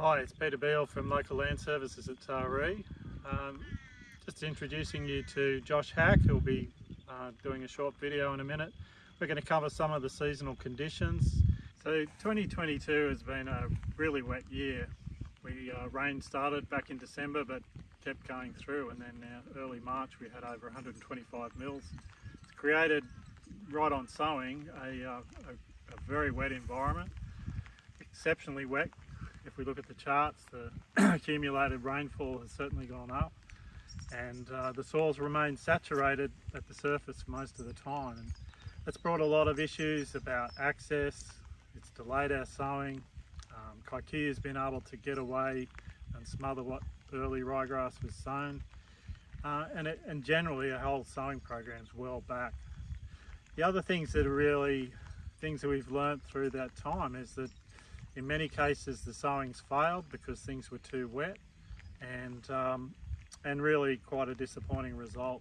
Hi, it's Peter Beale from Local Land Services at Taree. Um, just introducing you to Josh Hack, who'll be uh, doing a short video in a minute. We're going to cover some of the seasonal conditions. So 2022 has been a really wet year. We uh, rain started back in December but kept going through and then now early March we had over 125 mils. It's created right on sowing a, uh, a, a very wet environment, exceptionally wet if we look at the charts, the accumulated rainfall has certainly gone up and uh, the soils remain saturated at the surface most of the time. And that's brought a lot of issues about access, it's delayed our sowing, um, has been able to get away and smother what early ryegrass was sown, uh, and, it, and generally our whole sowing program's well back. The other things that are really things that we've learned through that time is that in many cases the sowings failed because things were too wet and um, and really quite a disappointing result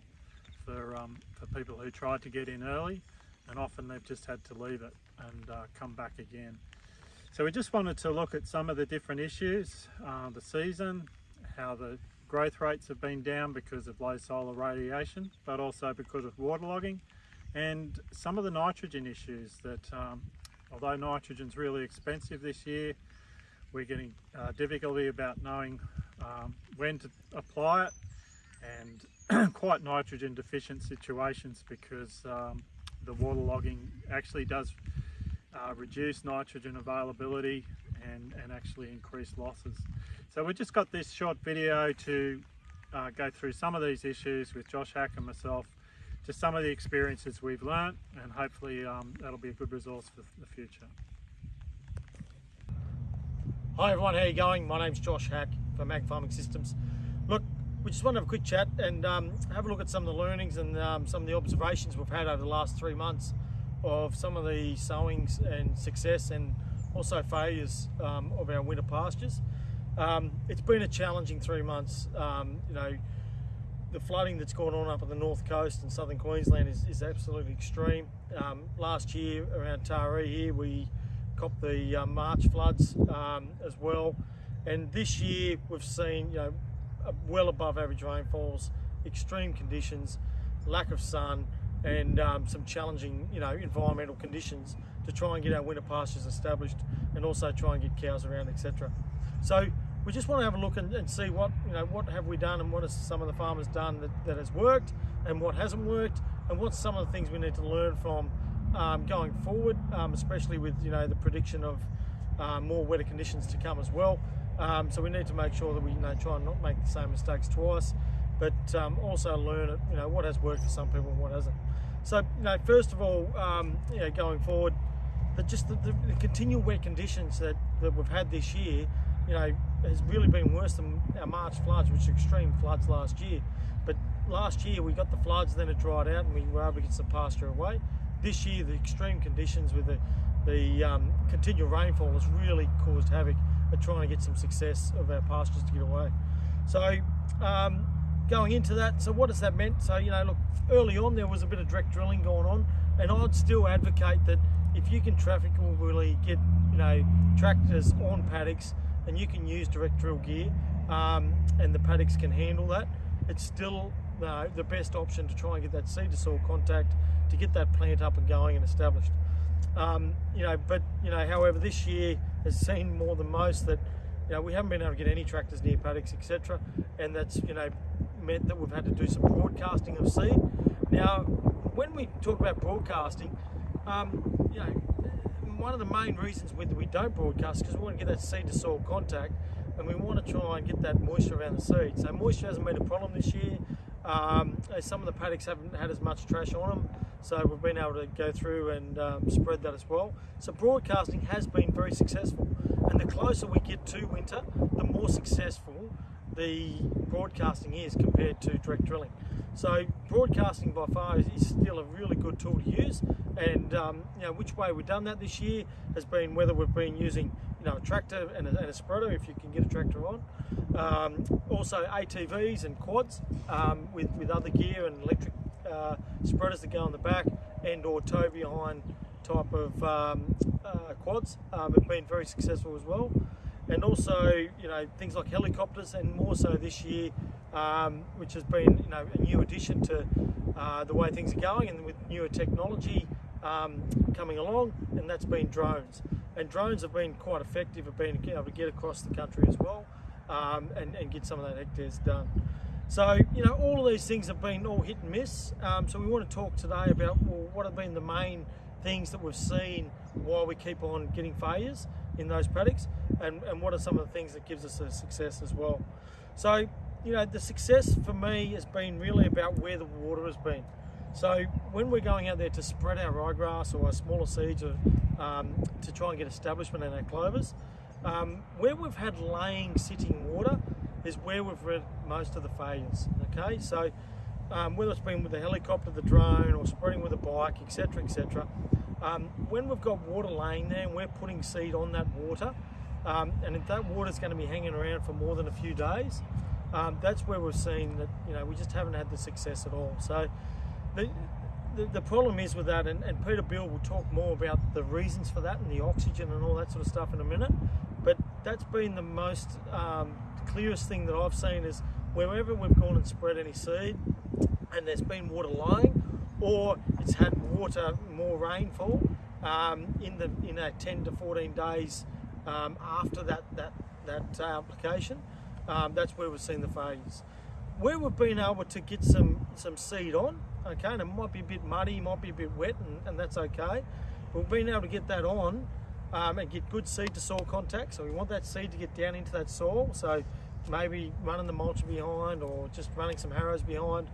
for, um, for people who tried to get in early and often they've just had to leave it and uh, come back again. So we just wanted to look at some of the different issues, uh, the season, how the growth rates have been down because of low solar radiation, but also because of waterlogging, and some of the nitrogen issues that um, although nitrogen's really expensive this year, we're getting uh, difficulty about knowing um, when to apply it and quite nitrogen deficient situations because um, the waterlogging actually does uh, reduce nitrogen availability and, and actually increase losses. So we've just got this short video to uh, go through some of these issues with Josh Hack and myself just some of the experiences we've learnt and hopefully um, that'll be a good resource for the future. Hi everyone, how are you going? My name's Josh Hack from Ag Farming Systems. Look, we just want to have a quick chat and um, have a look at some of the learnings and um, some of the observations we've had over the last three months of some of the sowings and success and also failures um, of our winter pastures. Um, it's been a challenging three months. Um, you know, the flooding that's gone on up on the north coast and southern Queensland is, is absolutely extreme. Um, last year around Taree here we copped the uh, March floods um, as well and this year we've seen you know well above average rainfalls, extreme conditions, lack of sun and um, some challenging you know environmental conditions to try and get our winter pastures established and also try and get cows around etc. So we just want to have a look and, and, see what you know what have we done and what has some of the farmers done that, that has worked and what hasn't worked and what's some of the things we need to learn from um, going forward um, especially with you know the prediction of uh, more wetter conditions to come as well. Um, so we need to make sure that we you know try and not make the same mistakes twice but um, also learn you know what has worked for some people and what hasn't. So you know first of all um, you know going forward that just the, the, the continual wet conditions that, that we've had this year you know, has really been worse than our March floods, which were extreme floods last year. But last year we got the floods, then it dried out and we were able to get some pasture away. This year the extreme conditions with the, the um, continual rainfall has really caused havoc at trying to get some success of our pastures to get away. So um, going into that, so what has that meant? So, you know, look, early on there was a bit of direct drilling going on and I'd still advocate that if you can traffic or really get, you know, tractors on paddocks and you can use direct drill gear um, and the paddocks can handle that, it's still uh, the best option to try and get that seed to soil contact to get that plant up and going and established. Um, you know, but you know, however, this year has seen more than most that you know we haven't been able to get any tractors near paddocks, etc., and that's you know meant that we've had to do some broadcasting of seed. Now, when we talk about broadcasting, um, you know, one of the main reasons why we don't broadcast because we want to get that seed to soil contact and we want to try and get that moisture around the seed. So moisture hasn't been a problem this year. Um, some of the paddocks haven't had as much trash on them, so we've been able to go through and um, spread that as well. So broadcasting has been very successful, and the closer we get to winter, the more successful the broadcasting is compared to direct drilling. So broadcasting by far is still a really good tool to use. And um, you know which way we've done that this year has been whether we've been using you know a tractor and a, and a spreader if you can get a tractor on. Um, also ATVs and quads um, with, with other gear and electric uh, spreaders that go on the back and or tow behind type of um, uh, quads um, have been very successful as well and also you know things like helicopters, and more so this year, um, which has been you know a new addition to uh, the way things are going, and with newer technology um, coming along, and that's been drones. And drones have been quite effective at being able to get across the country as well, um, and, and get some of that hectares done. So, you know, all of these things have been all hit and miss. Um, so we want to talk today about well, what have been the main things that we've seen while we keep on getting failures in those paddocks and, and what are some of the things that gives us a success as well. So, you know, the success for me has been really about where the water has been. So when we're going out there to spread our ryegrass or our smaller seeds or, um, to try and get establishment in our clovers, um, where we've had laying sitting water, is where we've read most of the failures. Okay, so um, whether it's been with the helicopter, the drone, or spreading with a bike, etc., etc. Um, when we've got water laying there and we're putting seed on that water, um, and if that water is going to be hanging around for more than a few days, um, that's where we've seen that you know we just haven't had the success at all. So the the, the problem is with that, and, and Peter Beale will talk more about the reasons for that and the oxygen and all that sort of stuff in a minute. But that's been the most um, clearest thing that I've seen is wherever we've gone and spread any seed and there's been water lying or it's had water, more rainfall um, in the in that 10 to 14 days um, after that, that, that uh, application, um, that's where we've seen the failures. Where we've been able to get some, some seed on, okay, and it might be a bit muddy, might be a bit wet, and, and that's okay. We've been able to get that on um, and get good seed to soil contact. So we want that seed to get down into that soil. So maybe running the mulch behind or just running some harrows behind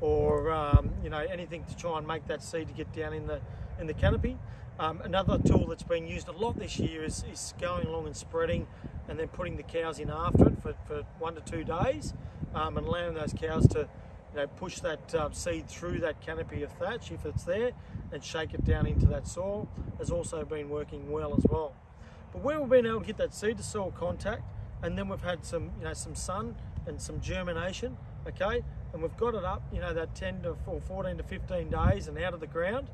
or um, you know anything to try and make that seed to get down in the in the canopy. Um, another tool that's been used a lot this year is, is going along and spreading and then putting the cows in after it for, for one to two days um, and allowing those cows to you know, push that uh, seed through that canopy of thatch if it's there and shake it down into that soil has also been working well as well. But where we've been able to get that seed to soil contact and then we've had some, you know, some sun and some germination, okay, and we've got it up, you know, that 10 to 14 to 15 days and out of the ground,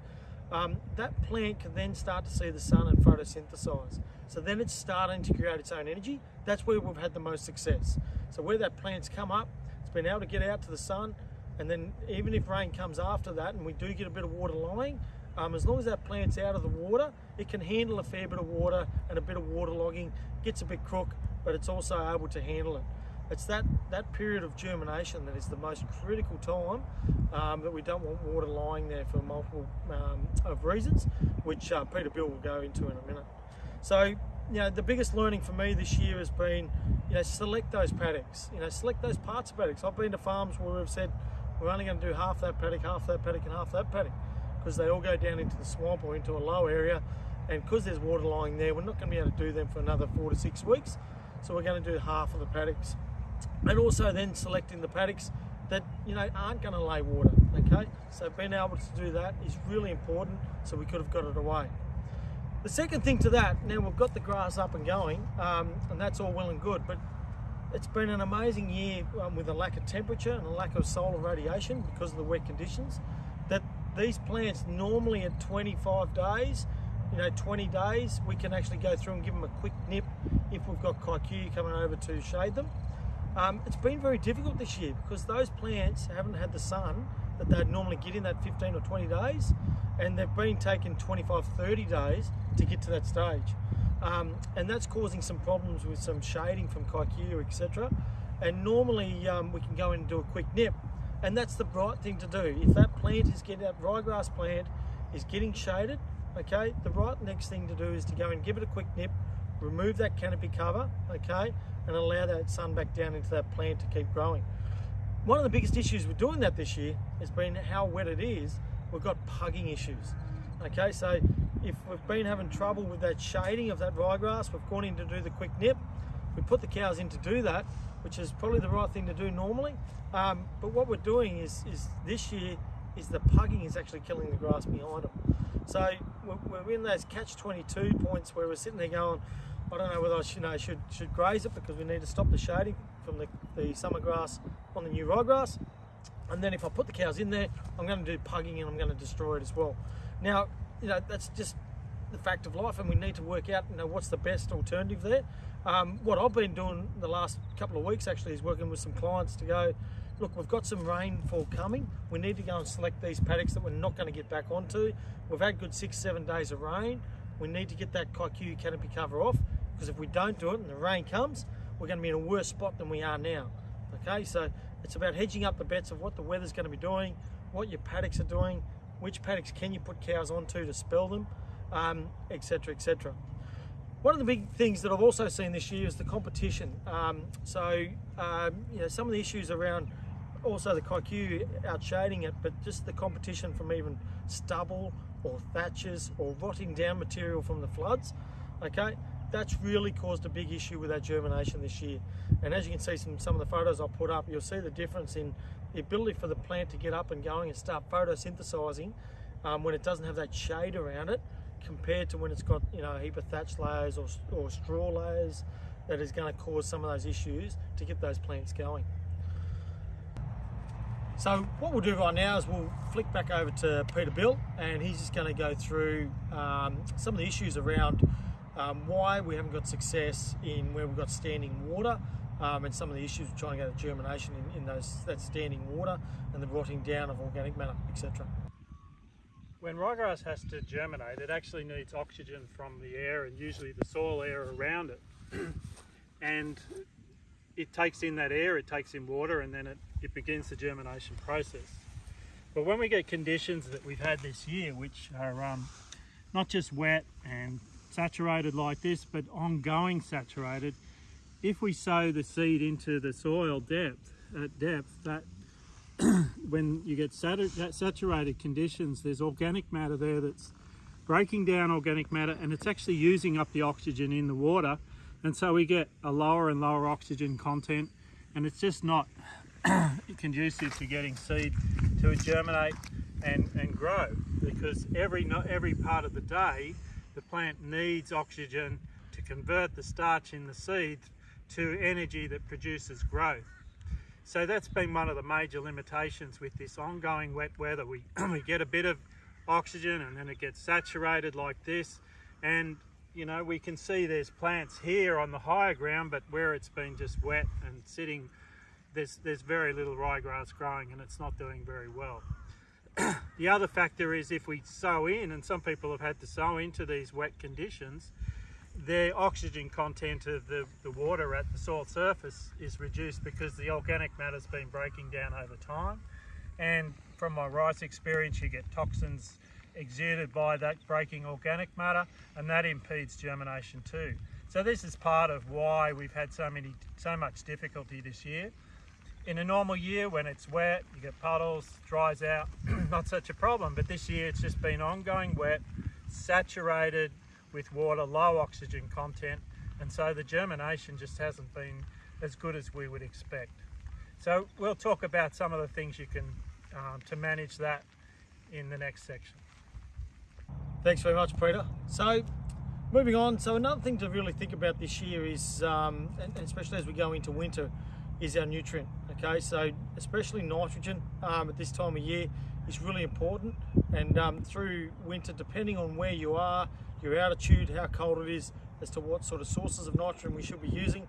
um, that plant can then start to see the sun and photosynthesize. So then it's starting to create its own energy. That's where we've had the most success. So where that plant's come up, it's been able to get out to the sun, and then even if rain comes after that and we do get a bit of water lying, um, as long as that plant's out of the water, it can handle a fair bit of water and a bit of water logging, gets a bit crook, but it's also able to handle it. It's that, that period of germination that is the most critical time um, that we don't want water lying there for multiple um, of reasons, which uh, Peter Beale will go into in a minute. So, you know, the biggest learning for me this year has been, you know, select those paddocks, you know, select those parts of paddocks. I've been to farms where we've said, we're only going to do half that paddock, half that paddock and half that paddock because they all go down into the swamp or into a low area and because there's water lying there, we're not going to be able to do them for another four to six weeks. So we're going to do half of the paddocks. And also then selecting the paddocks that you know aren't going to lay water. Okay, so being able to do that is really important. So we could have got it away. The second thing to that, now we've got the grass up and going, um, and that's all well and good, but it's been an amazing year um, with a lack of temperature and a lack of solar radiation because of the wet conditions. That these plants normally at 25 days you know 20 days we can actually go through and give them a quick nip if we've got kikuyu coming over to shade them um, it's been very difficult this year because those plants haven't had the sun that they'd normally get in that 15 or 20 days and they've been taking 25 30 days to get to that stage. Um, and that's causing some problems with some shading from kikuyu etc and normally um, we can go in and do a quick nip and that's the right thing to do. If that plant is getting that ryegrass plant is getting shaded okay the right next thing to do is to go and give it a quick nip remove that canopy cover okay and allow that sun back down into that plant to keep growing. One of the biggest issues with doing that this year has been how wet it is. We've got pugging issues okay? So if we've been having trouble with that shading of that ryegrass we've gone in to do the quick nip. We put the cows in to do that which is probably the right thing to do normally. Um, but what we're doing is is this year is the pugging is actually killing the grass behind them so we're in those catch-22 points where we're sitting there going, I don't know whether I should, you know, should, should graze it because we need to stop the shading from the, the summer grass on the new ryegrass. And then if I put the cows in there, I'm going to do pugging and I'm going to destroy it as well. Now, you know, that's just the fact of life, and we need to work out you know what's the best alternative there. Um, what I've been doing the last couple of weeks actually is working with some clients to go. Look, we've got some rainfall coming. We need to go and select these paddocks that we're not going to get back onto. We've had good six, seven days of rain. We need to get that kikuyu canopy cover off because if we don't do it and the rain comes, we're going to be in a worse spot than we are now. Okay, so it's about hedging up the bets of what the weather's going to be doing, what your paddocks are doing, which paddocks can you put cows onto to spell them, etc., um, etc. Et one of the big things that I've also seen this year is the competition. Um, so, um, you know, some of the issues around also the kikuyu outshading it, but just the competition from even stubble or thatches or rotting down material from the floods, okay, that's really caused a big issue with our germination this year. And as you can see from some of the photos I put up, you'll see the difference in the ability for the plant to get up and going and start photosynthesizing um, when it doesn't have that shade around it compared to when it's got you know a heap of thatch layers or, or straw layers that is going to cause some of those issues to get those plants going. So what we'll do right now is we'll flick back over to Peter Beale and he's just going to go through um, some of the issues around um, why we haven't got success in where we've got standing water um, and some of the issues trying to get a germination in, in those that standing water and the rotting down of organic matter, etc. When ryegrass has to germinate, it actually needs oxygen from the air and usually the soil air around it. and it takes in that air, it takes in water, and then it, it begins the germination process. But when we get conditions that we've had this year, which are um, not just wet and saturated like this, but ongoing saturated, if we sow the seed into the soil depth, at depth, that when you get saturated conditions, there's organic matter there that's breaking down organic matter and it's actually using up the oxygen in the water and so we get a lower and lower oxygen content and it's just not conducive to getting seed to germinate and, and grow because every, not every part of the day the plant needs oxygen to convert the starch in the seed to energy that produces growth. So that's been one of the major limitations with this ongoing wet weather. We, we get a bit of oxygen and then it gets saturated like this. And, you know, we can see there's plants here on the higher ground, but where it's been just wet and sitting, there's, there's very little ryegrass growing and it's not doing very well. the other factor is if we sow in, and some people have had to sow into these wet conditions, the oxygen content of the, the water at the soil surface is reduced because the organic matter's been breaking down over time. And from my rice experience, you get toxins exuded by that breaking organic matter and that impedes germination too. So this is part of why we've had so many, so much difficulty this year. In a normal year when it's wet, you get puddles, dries out, not such a problem. But this year it's just been ongoing wet, saturated, with water, low oxygen content, and so the germination just hasn't been as good as we would expect. So we'll talk about some of the things you can um, to manage that in the next section. Thanks very much, Peter. So moving on, so another thing to really think about this year is, um, and especially as we go into winter, is our nutrient. Okay, so especially nitrogen um, at this time of year is really important, and um, through winter, depending on where you are, your altitude, how cold it is, as to what sort of sources of nitrogen we should be using,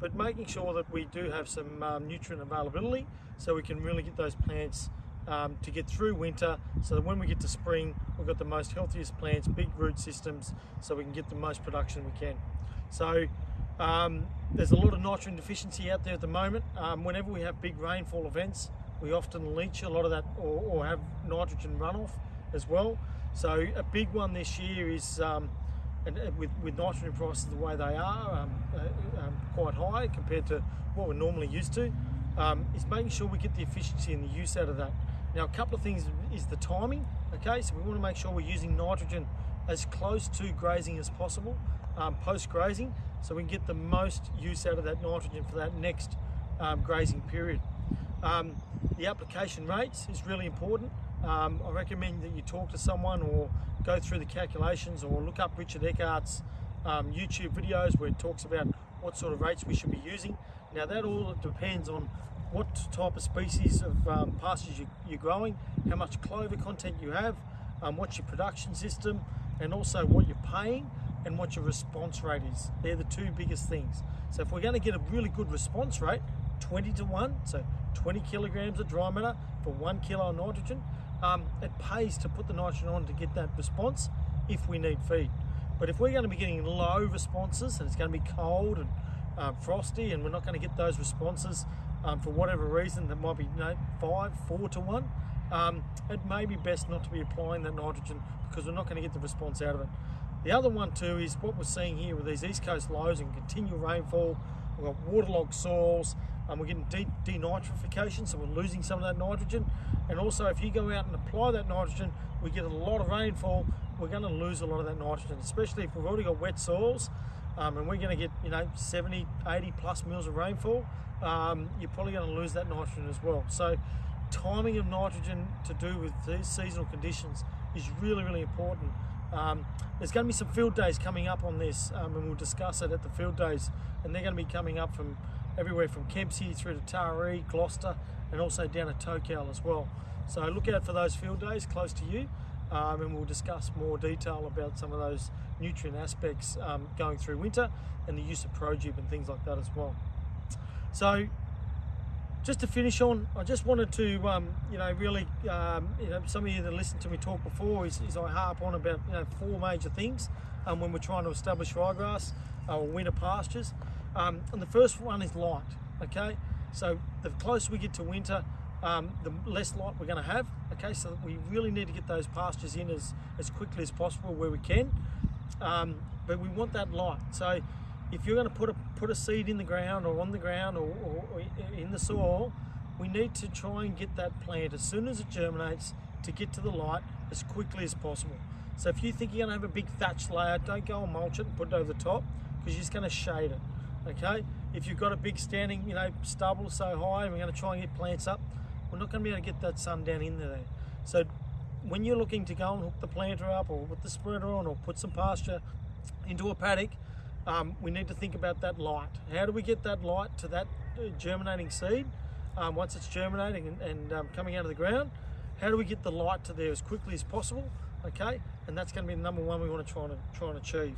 but making sure that we do have some um, nutrient availability so we can really get those plants um, to get through winter so that when we get to spring, we've got the most healthiest plants, big root systems, so we can get the most production we can. So um, there's a lot of nitrogen deficiency out there at the moment. Um, whenever we have big rainfall events, we often leach a lot of that or, or have nitrogen runoff as well. So a big one this year is um, and, with, with nitrogen prices the way they are, um, uh, um, quite high compared to what we're normally used to, um, is making sure we get the efficiency and the use out of that. Now, a couple of things is the timing. Okay, so we want to make sure we're using nitrogen as close to grazing as possible um, post grazing, so we can get the most use out of that nitrogen for that next um, grazing period. the application rates is really important. Um, I recommend that you talk to someone or go through the calculations or look up Richard Eckart's um, YouTube videos where it talks about what sort of rates we should be using. Now that all depends on what type of species of um, pastures you, are growing, how much clover content you have, um, what's your production system, and also what you're paying and what your response rate is. They're the two biggest things. So if we're going to get a really good response rate, 20 to 1, so 20 kilograms of dry matter for one kilo of nitrogen, um, it pays to put the nitrogen on to get that response if we need feed. But if we're going to be getting low responses and it's going to be cold and uh, frosty and we're not going to get those responses um, for whatever reason that might be you know, five, four to one, um, it may be best not to be applying that nitrogen because we're not going to get the response out of it. The other one too is what we're seeing here with these east coast lows and continual rainfall. We've got waterlogged soils, and we're getting de denitrification, so we're losing some of that nitrogen. And also, if you go out and apply that nitrogen, we get a lot of rainfall. We're going to lose a lot of that nitrogen, especially if we've already got wet soils, um, and we're going to get you know 70, 80 plus mils of rainfall. Um, you're probably going to lose that nitrogen as well. So, timing of nitrogen to do with these seasonal conditions is really, really important. Um, there's going to be some field days coming up on this, um, and we'll discuss it at the field days. And they're going to be coming up from everywhere from Kempsey through to Taree, Gloucester, and also down at Tocal as well. So look out for those field days close to you, um, and we'll discuss more detail about some of those nutrient aspects um, going through winter and the use of ProGibb and things like that as well. So just to finish on, I just wanted to, um, you know, really, um, you know, some of you that listened to me talk before is, is I harp on about, you know, four major things um, when we're trying to establish ryegrass uh, or winter pastures. Um, and the first one is light, okay? So the closer we get to winter, um, the less light we're going to have, okay? So we really need to get those pastures in as, as quickly as possible where we can. Um, but we want that light. So if you're going to put a put a seed in the ground or on the ground or, or, or, in the soil, we need to try and get that plant as soon as it germinates to get to the light as quickly as possible. So if you think you're going to have a big thatch layer, don't go and mulch it and put it over the top because you're just going to shade it. Okay. If you've got a big standing, you know, stubble so high, and we're going to try and get plants up, we're not going to be able to get that sun down in there. So when you're looking to go and hook the planter up or put the spreader on or put some pasture into a paddock, um, we need to think about that light. How do we get that light to that uh, germinating seed um, once it's germinating and, and um, coming out of the ground? How do we get the light to there as quickly as possible? Okay, and that's going to be the number one we want to try and try and achieve.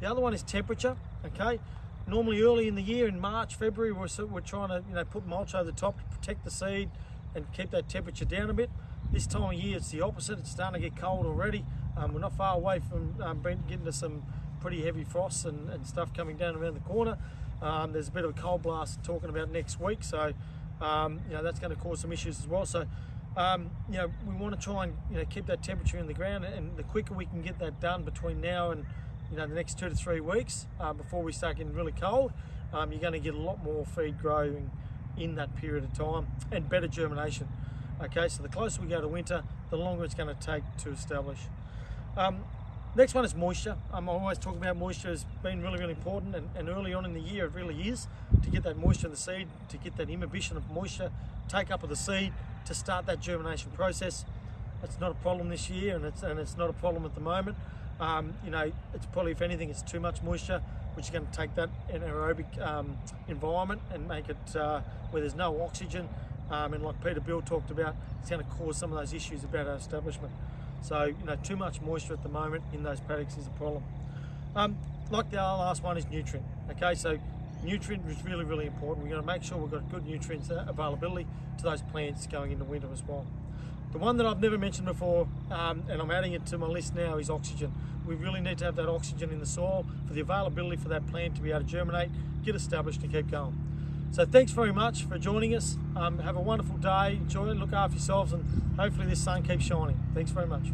The other one is temperature. Okay, normally early in the year in March, February, we're, we're trying to you know put mulch over the top to protect the seed and keep that temperature down a bit. This time of year, it's the opposite. It's starting to get cold already. Um, we're not far away from um, getting to some pretty heavy frosts and, and stuff coming down around the corner. Um, there's a bit of a cold blast talking about next week, so um, you know that's going to cause some issues as well. So um, you know we want to try and you know keep that temperature in the ground, and the quicker we can get that done between now and you know the next two to three weeks uh, before we start getting really cold, um, you're going to get a lot more feed growing in that period of time and better germination. Okay, so the closer we go to winter, the longer it's going to take to establish. Um, Next one is moisture. I'm always talking about moisture has been really, really important and, and, early on in the year it really is to get that moisture in the seed, to get that imbibition of moisture, take up of the seed to start that germination process. It's not a problem this year and it's, and it's not a problem at the moment. Um, you know, it's probably, if anything, it's too much moisture, which is going to take that anaerobic um, environment and make it uh, where there's no oxygen. Um, and like Peter Beale talked about, it's going to cause some of those issues about our establishment. So, you know, too much moisture at the moment in those paddocks is a problem. Um, like the last one is nutrient. Okay, so nutrient is really, really important. We're to make sure we've got good nutrients availability to those plants going into winter as well. The one that I've never mentioned before, um, and I'm adding it to my list now, is oxygen. We really need to have that oxygen in the soil for the availability for that plant to be able to germinate, get established and keep going. So thanks very much for joining us. Um, have a wonderful day. Enjoy it. Look after yourselves and hopefully this sun keeps shining. Thanks very much.